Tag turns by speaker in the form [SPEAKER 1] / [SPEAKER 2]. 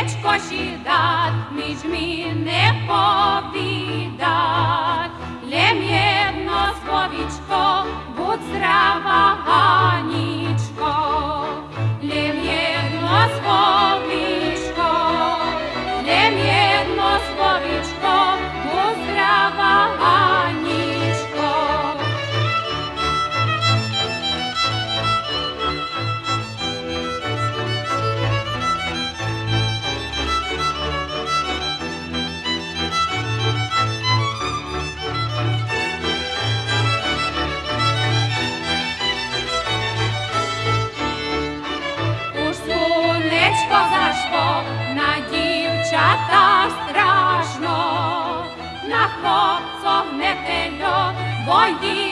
[SPEAKER 1] Večko și dat, nici mi ne povidat, le mie Haydi